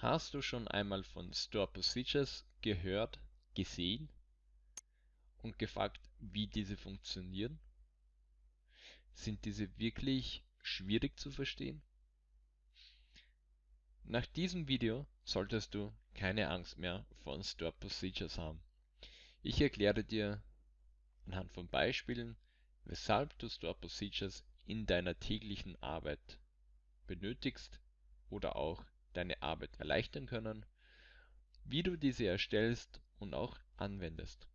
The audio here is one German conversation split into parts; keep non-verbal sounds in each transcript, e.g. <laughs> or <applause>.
Hast du schon einmal von Store Procedures gehört, gesehen und gefragt, wie diese funktionieren? Sind diese wirklich schwierig zu verstehen? Nach diesem Video solltest du keine Angst mehr vor Store Procedures haben. Ich erkläre dir anhand von Beispielen, weshalb du Store Procedures in deiner täglichen Arbeit benötigst oder auch deine Arbeit erleichtern können, wie du diese erstellst und auch anwendest.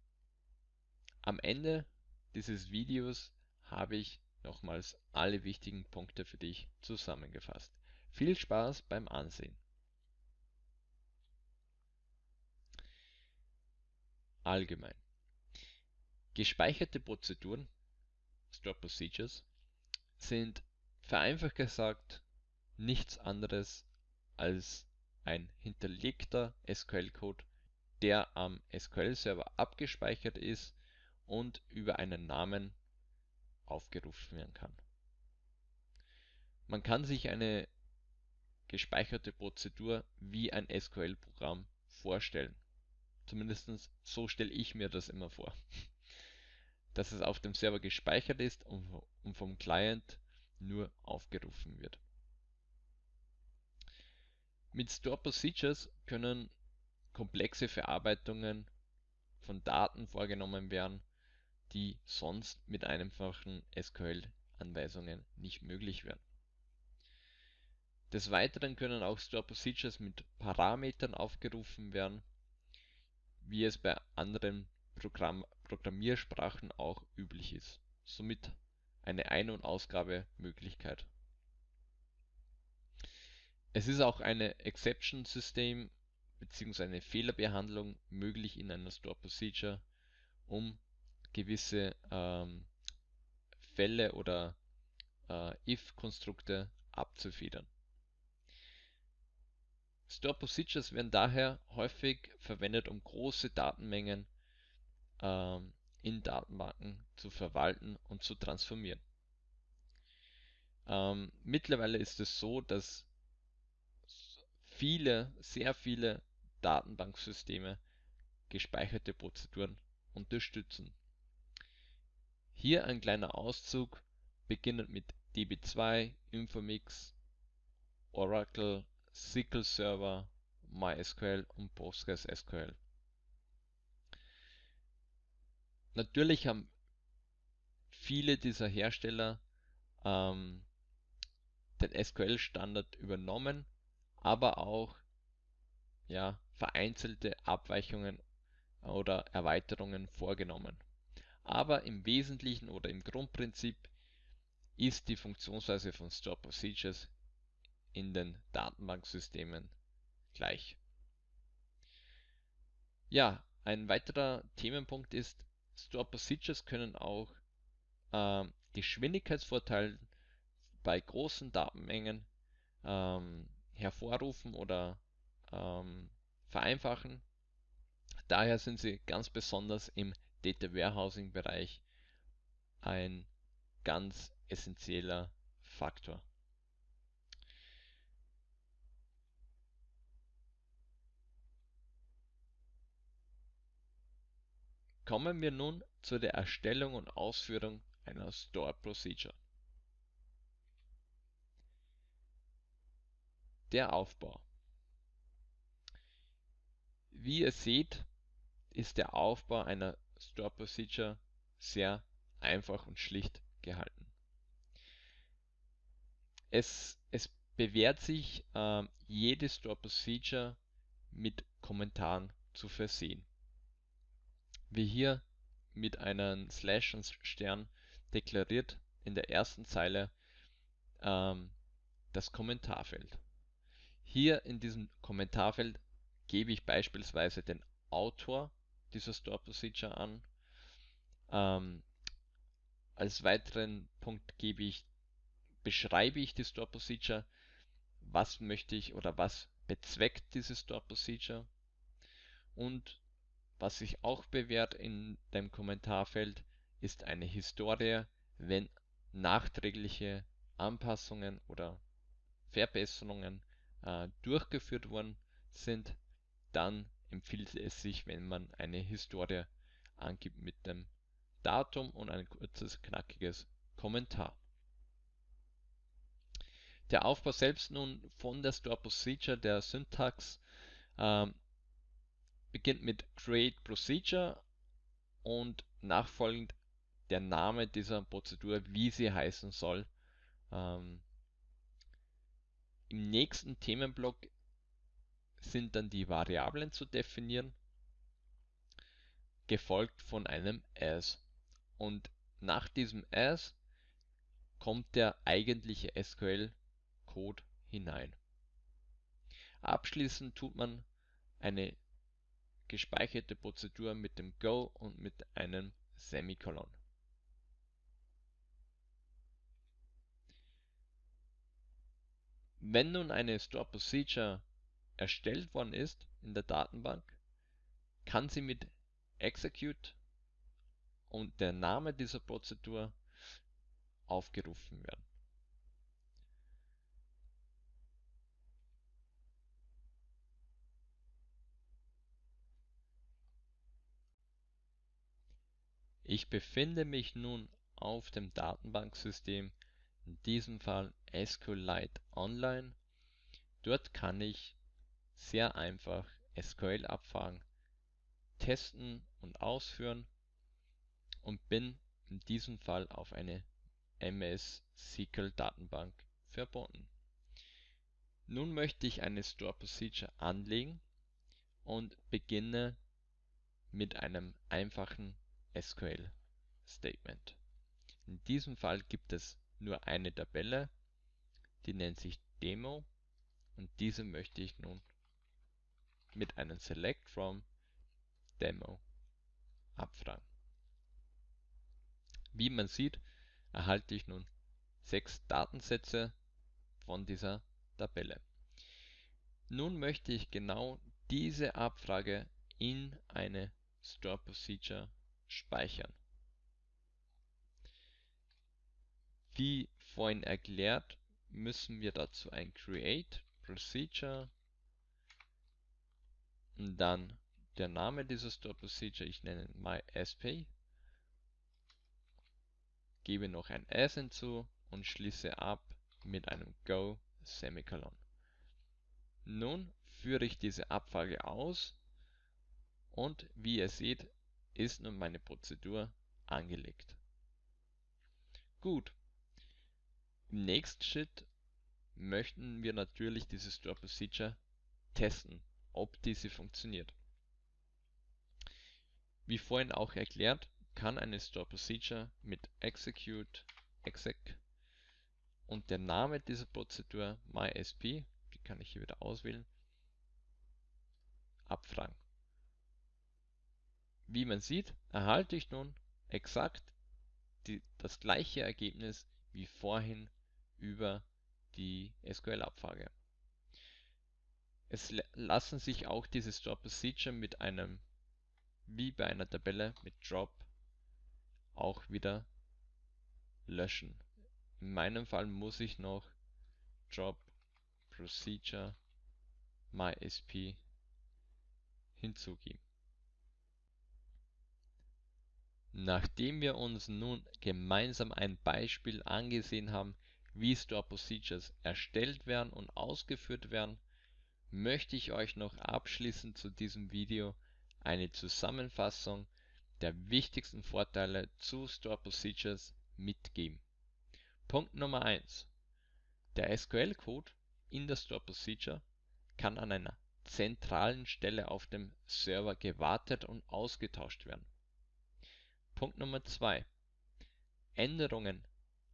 Am Ende dieses Videos habe ich nochmals alle wichtigen Punkte für dich zusammengefasst. Viel Spaß beim Ansehen. Allgemein. Gespeicherte Prozeduren Store Procedures sind vereinfacht gesagt nichts anderes als ein hinterlegter SQL-Code, der am SQL-Server abgespeichert ist und über einen Namen aufgerufen werden kann. Man kann sich eine gespeicherte Prozedur wie ein SQL-Programm vorstellen. Zumindest so stelle ich mir das immer vor. <laughs> Dass es auf dem Server gespeichert ist und vom Client nur aufgerufen wird. Mit Store Procedures können komplexe Verarbeitungen von Daten vorgenommen werden, die sonst mit einfachen SQL-Anweisungen nicht möglich wären. Des Weiteren können auch Store Procedures mit Parametern aufgerufen werden, wie es bei anderen Programm Programmiersprachen auch üblich ist, somit eine Ein- und Ausgabemöglichkeit es ist auch eine Exception-System bzw. eine Fehlerbehandlung möglich in einer Store Procedure, um gewisse ähm, Fälle oder äh, if-Konstrukte abzufedern. Store Procedures werden daher häufig verwendet, um große Datenmengen ähm, in Datenbanken zu verwalten und zu transformieren. Ähm, mittlerweile ist es so, dass viele, sehr viele Datenbanksysteme gespeicherte Prozeduren unterstützen. Hier ein kleiner Auszug, beginnend mit DB2, Infomix, Oracle, SQL Server, MySQL und PostgreSQL. Natürlich haben viele dieser Hersteller ähm, den SQL-Standard übernommen aber auch ja, vereinzelte Abweichungen oder Erweiterungen vorgenommen. Aber im Wesentlichen oder im Grundprinzip ist die Funktionsweise von Store Procedures in den Datenbanksystemen gleich. Ja, ein weiterer Themenpunkt ist, Store Procedures können auch äh, Geschwindigkeitsvorteile bei großen Datenmengen ähm, hervorrufen oder ähm, vereinfachen. Daher sind sie ganz besonders im Data Warehousing Bereich ein ganz essentieller Faktor. Kommen wir nun zu der Erstellung und Ausführung einer Store Procedure. Der Aufbau. Wie ihr seht, ist der Aufbau einer Store Procedure sehr einfach und schlicht gehalten. Es, es bewährt sich, äh, jede Store Procedure mit Kommentaren zu versehen. Wie hier mit einem Slash und Stern deklariert in der ersten Zeile ähm, das Kommentarfeld. Hier in diesem Kommentarfeld gebe ich beispielsweise den Autor dieser Store Procedure an. Ähm, als weiteren Punkt gebe ich, beschreibe ich die Store Procedure, was möchte ich oder was bezweckt diese Store Procedure und was sich auch bewährt in dem Kommentarfeld ist eine Historie, wenn nachträgliche Anpassungen oder Verbesserungen äh, durchgeführt wurden, sind, dann empfiehlt es sich, wenn man eine Historie angibt mit dem Datum und ein kurzes, knackiges Kommentar. Der Aufbau selbst nun von der Store Procedure, der Syntax, ähm, beginnt mit Create Procedure und nachfolgend der Name dieser Prozedur, wie sie heißen soll. Ähm, Im nächsten Themenblock sind dann die Variablen zu definieren, gefolgt von einem as. Und nach diesem as kommt der eigentliche SQL-Code hinein. Abschließend tut man eine gespeicherte Prozedur mit dem Go und mit einem Semikolon. Wenn nun eine Store Procedure erstellt worden ist in der Datenbank, kann sie mit Execute und der Name dieser Prozedur aufgerufen werden. Ich befinde mich nun auf dem Datenbanksystem in diesem Fall SQLite Online. Dort kann ich sehr einfach SQL-Abfragen testen und ausführen und bin in diesem Fall auf eine MS SQL Datenbank verbunden. Nun möchte ich eine Store Procedure anlegen und beginne mit einem einfachen SQL Statement. In diesem Fall gibt es nur eine Tabelle, die nennt sich Demo und diese möchte ich nun mit einem Select from Demo abfragen. Wie man sieht, erhalte ich nun sechs Datensätze von dieser Tabelle. Nun möchte ich genau diese Abfrage in eine Store Procedure speichern. Wie vorhin erklärt, müssen wir dazu ein Create Procedure und dann der Name dieser Store Procedure, ich nenne MySP, gebe noch ein S hinzu und schließe ab mit einem Go Semikolon. Nun führe ich diese Abfrage aus und wie ihr seht, ist nun meine Prozedur angelegt. Gut, im nächsten Schritt möchten wir natürlich diese Store Procedure testen, ob diese funktioniert. Wie vorhin auch erklärt, kann eine Store Procedure mit execute exec und der Name dieser Prozedur mysp, die kann ich hier wieder auswählen, abfragen. Wie man sieht, erhalte ich nun exakt die, das gleiche Ergebnis wie vorhin über die SQL-Abfrage. Es lassen sich auch diese Store Procedure mit einem, wie bei einer Tabelle mit Drop, auch wieder löschen. In meinem Fall muss ich noch Drop Procedure MySP hinzugeben. Nachdem wir uns nun gemeinsam ein Beispiel angesehen haben, wie Store Procedures erstellt werden und ausgeführt werden, möchte ich euch noch abschließend zu diesem Video eine Zusammenfassung der wichtigsten Vorteile zu Store Procedures mitgeben. Punkt Nummer 1. Der SQL-Code in der Store Procedure kann an einer zentralen Stelle auf dem Server gewartet und ausgetauscht werden. Punkt Nummer 2. Änderungen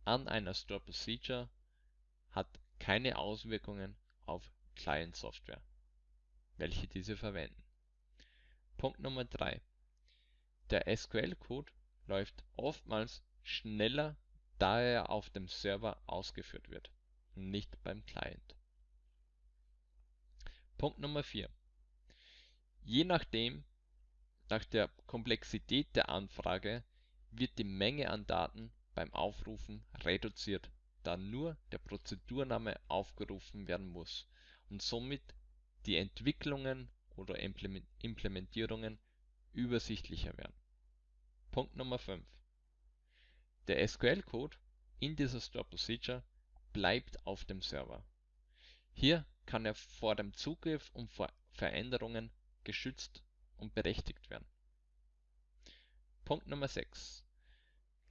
an einer Store Procedure hat keine Auswirkungen auf Client-Software, welche diese verwenden. Punkt Nummer 3. Der SQL-Code läuft oftmals schneller, da er auf dem Server ausgeführt wird nicht beim Client. Punkt Nummer 4. Je nachdem, nach der Komplexität der Anfrage wird die Menge an Daten beim Aufrufen reduziert, da nur der Prozedurname aufgerufen werden muss und somit die Entwicklungen oder Implementierungen übersichtlicher werden. Punkt Nummer 5. Der SQL-Code in dieser Store Procedure bleibt auf dem Server. Hier kann er vor dem Zugriff und vor Veränderungen geschützt und berechtigt werden. Punkt Nummer 6.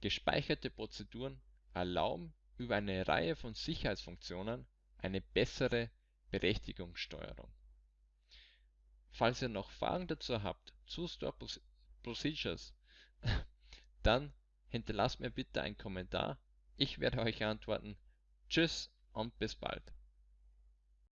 Gespeicherte Prozeduren erlauben über eine Reihe von Sicherheitsfunktionen eine bessere Berechtigungssteuerung. Falls ihr noch Fragen dazu habt zu Store Procedures, <laughs> dann hinterlasst mir bitte einen Kommentar. Ich werde euch antworten. Tschüss und bis bald.